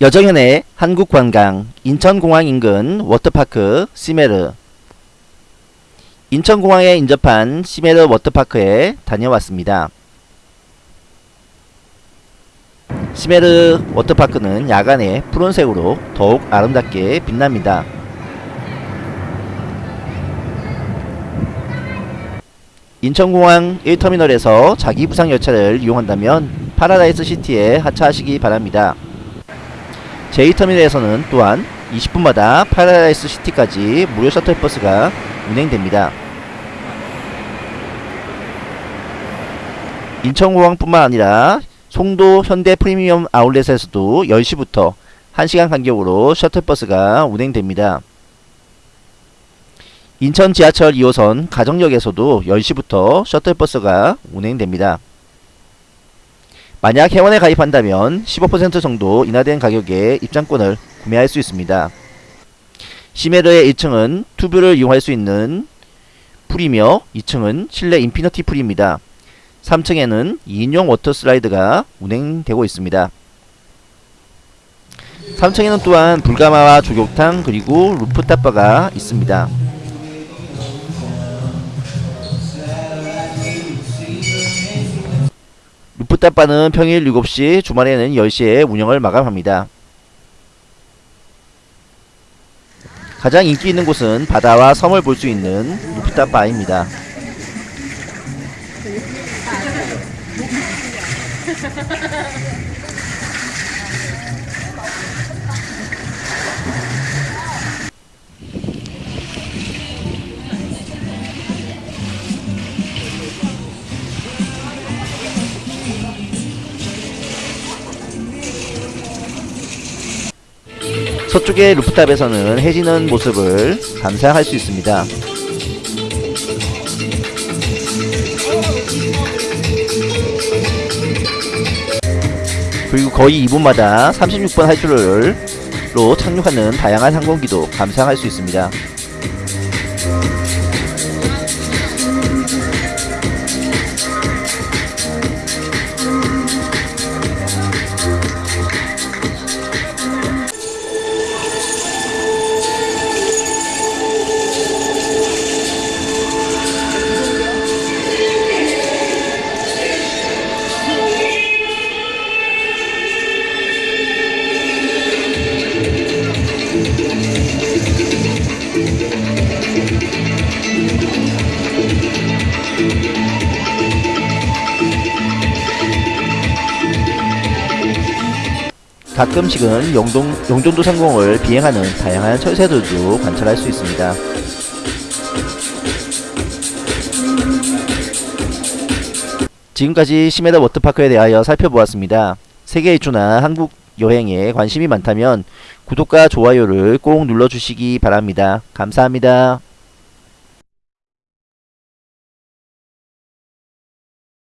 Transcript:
여정현의 한국관광 인천공항 인근 워터파크 시메르 인천공항에 인접한 시메르 워터파크에 다녀왔습니다. 시메르 워터파크는 야간에 푸른색으로 더욱 아름답게 빛납니다. 인천공항 1터미널에서 자기 부상 열차를 이용한다면 파라다이스 시티에 하차하시기 바랍니다. 제2터미널에서는 또한 20분마다 파라다이스 시티까지 무료 셔틀버스가 운행됩니다. 인천공항뿐만 아니라 송도 현대 프리미엄 아울렛에서도 10시부터 1시간 간격으로 셔틀버스가 운행됩니다. 인천 지하철 2호선 가정역에서도 10시부터 셔틀버스가 운행됩니다. 만약 회원에 가입한다면 15% 정도 인하된 가격에 입장권을 구매할 수 있습니다. 시메르의 1층은 튜브를 이용할 수 있는 풀이며 2층은 실내 인피니티 풀입니다. 3층에는 2인용 워터 슬라이드가 운행되고 있습니다. 3층에는 또한 불가마와 족욕탕 그리고 루프탑바가 있습니다. 루프탑바는 평일 7시, 주말에는 10시에 운영을 마감합니다. 가장 인기 있는 곳은 바다와 섬을 볼 수 있는 루프탑바입니다. 서쪽의 루프탑에서는 해지는 모습을 감상할 수 있습니다. 그리고 거의 2분마다 36번 활주로로 착륙하는 다양한 항공기도 감상할 수 있습니다. 가끔씩은 용동, 용전도 상공을 비행하는 다양한 철새들도 관찰할 수 있습니다. 지금까지 시메다 워터파크에 대하여 살펴보았습니다. 세계 일주나 한국 여행에 관심이 많다면 구독과 좋아요를 꼭 눌러주시기 바랍니다. 감사합니다.